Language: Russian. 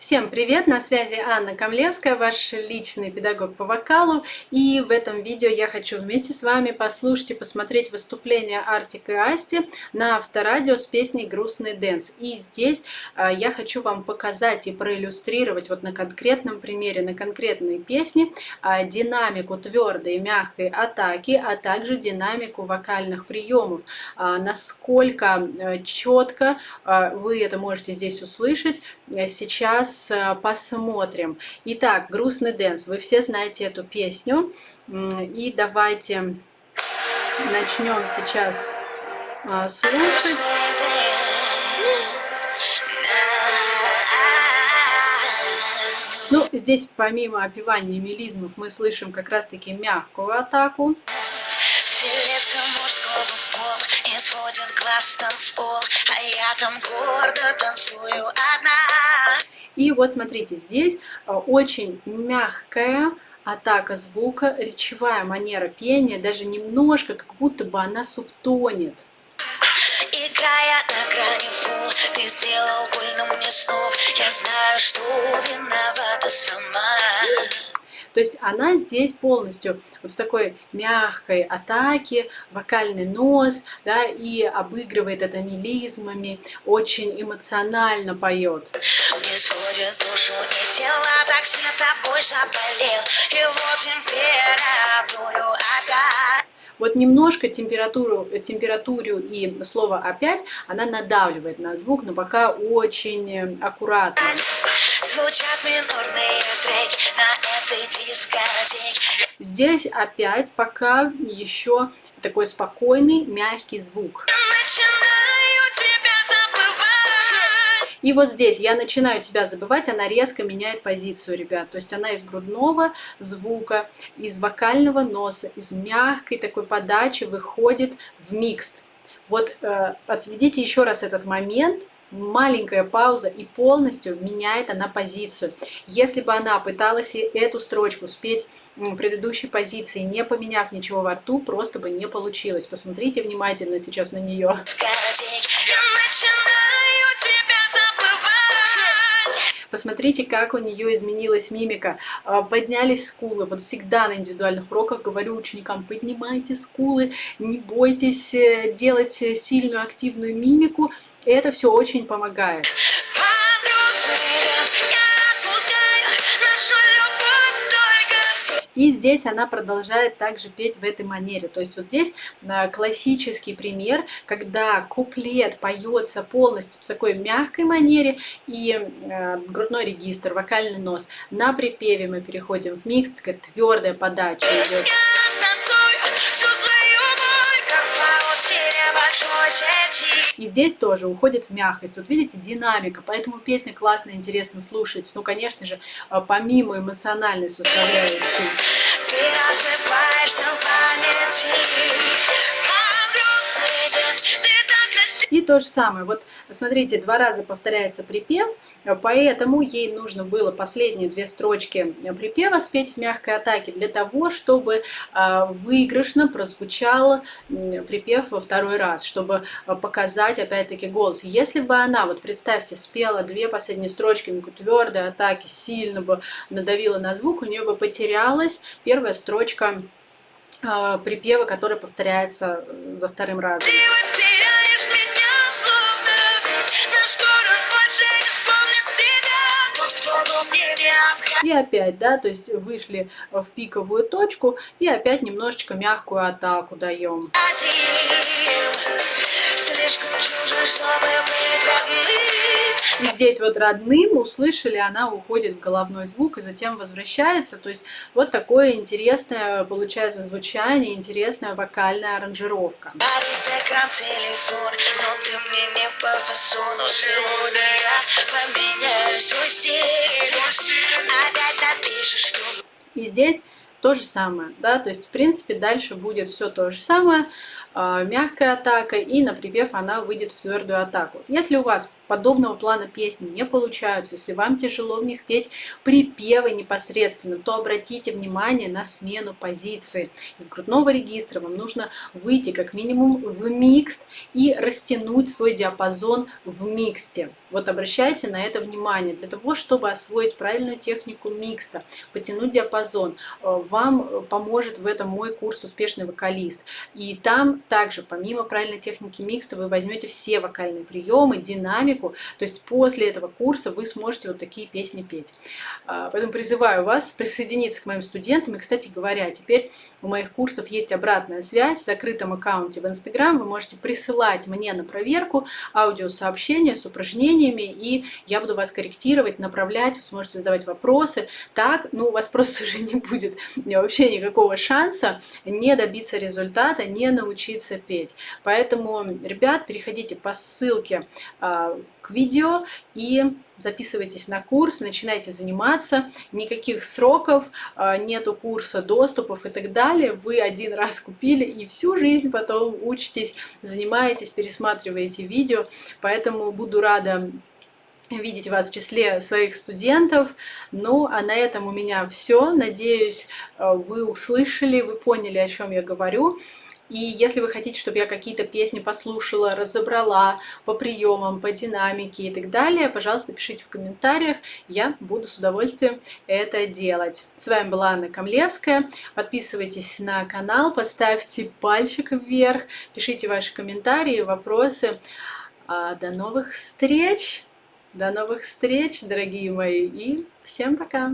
Всем привет! На связи Анна Камлевская, ваш личный педагог по вокалу. И в этом видео я хочу вместе с вами послушать и посмотреть выступление Артик и Асти на авторадио с песней «Грустный дэнс». И здесь а, я хочу вам показать и проиллюстрировать вот на конкретном примере, на конкретной песне а, динамику твердой и мягкой атаки, а также динамику вокальных приемов. А, насколько четко вы это можете здесь услышать сейчас сейчас э, посмотрим. Итак, «Грустный дэнс». Вы все знаете эту песню. И давайте начнем сейчас э, слушать. Ну, здесь помимо опевания мелизмов мы слышим как раз-таки мягкую атаку. глаз танцпол, а я там гордо танцую одна. И вот смотрите, здесь э, очень мягкая атака звука, речевая манера пения, даже немножко, как будто бы она субтонет. Играя на грани фул, ты сделал больно мне снов, я знаю, что виновата сама. То есть она здесь полностью вот в такой мягкой атаке, вокальный нос, да, и обыгрывает это мелизмами, очень эмоционально поет. Мне сводит душу и тело, так сильно тобой заболел, вот температуру опять. Вот немножко температуру, температуру и слово «опять» она надавливает на звук, но пока очень аккуратно. Звучат минорные треки на этой дискотеке. Здесь опять пока еще такой спокойный, мягкий звук. И вот здесь я начинаю тебя забывать, она резко меняет позицию, ребят. То есть она из грудного звука, из вокального носа, из мягкой такой подачи выходит в микст. Вот э, отследите еще раз этот момент, маленькая пауза и полностью меняет она позицию. Если бы она пыталась эту строчку спеть предыдущей позиции, не поменяв ничего во рту, просто бы не получилось. Посмотрите внимательно сейчас на нее. Посмотрите, как у нее изменилась мимика. А, поднялись скулы. Вот всегда на индивидуальных уроках говорю ученикам, поднимайте скулы, не бойтесь э, делать сильную активную мимику. Это все очень помогает. И здесь она продолжает также петь в этой манере. То есть вот здесь э, классический пример, когда куплет поется полностью в такой мягкой манере и э, грудной регистр, вокальный нос. На припеве мы переходим в микс, такая твердая подача идет. И здесь тоже уходит в мягкость. Вот видите, динамика, поэтому песня классно, интересно слушать. Ну, конечно же, а, помимо эмоциональной составляющей. Ты. И то же самое, вот смотрите, два раза повторяется припев, поэтому ей нужно было последние две строчки припева спеть в мягкой атаке для того, чтобы а, выигрышно прозвучал припев во второй раз, чтобы а, показать опять-таки голос. Если бы она, вот представьте, спела две последние строчки на твердой атаке, сильно бы надавила на звук, у нее бы потерялась первая строчка а, припева, который повторяется э, за вторым разом. И опять, да, то есть вышли в пиковую точку и опять немножечко мягкую атаку даем. И здесь вот родным услышали, она уходит в головной звук и затем возвращается. То есть вот такое интересное получается звучание, интересная вокальная аранжировка. Телефон, И здесь то же самое, да, то есть в принципе дальше будет все то же самое, э, мягкая атака и на припев она выйдет в твердую атаку. Если у вас подобного плана песни не получаются, если вам тяжело в них петь припевы непосредственно, то обратите внимание на смену позиции. Из грудного регистра вам нужно выйти как минимум в микст и растянуть свой диапазон в миксте. Вот обращайте на это внимание. Для того, чтобы освоить правильную технику микста, потянуть диапазон, э, вам поможет в этом мой курс «Успешный вокалист». И там также, помимо правильной техники микста, вы возьмете все вокальные приемы, динамику. То есть после этого курса вы сможете вот такие песни петь. А, поэтому призываю вас присоединиться к моим студентам. И, кстати говоря, теперь у моих курсов есть обратная связь в закрытом аккаунте в Instagram. Вы можете присылать мне на проверку аудиосообщения с упражнениями, и я буду вас корректировать, направлять, вы сможете задавать вопросы. Так, ну, у вас просто уже не будет вообще никакого шанса не добиться результата, не научиться петь. Поэтому, ребят, переходите по ссылке а, к видео и записывайтесь на курс, начинайте заниматься, никаких сроков, а, нету курса, доступов и так далее. Вы один раз купили и всю жизнь потом учитесь, занимаетесь, пересматриваете видео, поэтому буду рада видеть вас в числе своих студентов. Ну, а на этом у меня все. Надеюсь, а, вы услышали, вы поняли, о чем я говорю. И если вы хотите, чтобы я какие-то песни послушала, разобрала по приемам, по динамике и так далее, пожалуйста, пишите в комментариях, я буду с удовольствием это делать. С вами была Анна Камлевская, подписывайтесь на канал, поставьте пальчик вверх, пишите ваши комментарии, вопросы. А, до новых встреч! До новых встреч, дорогие мои, и всем пока!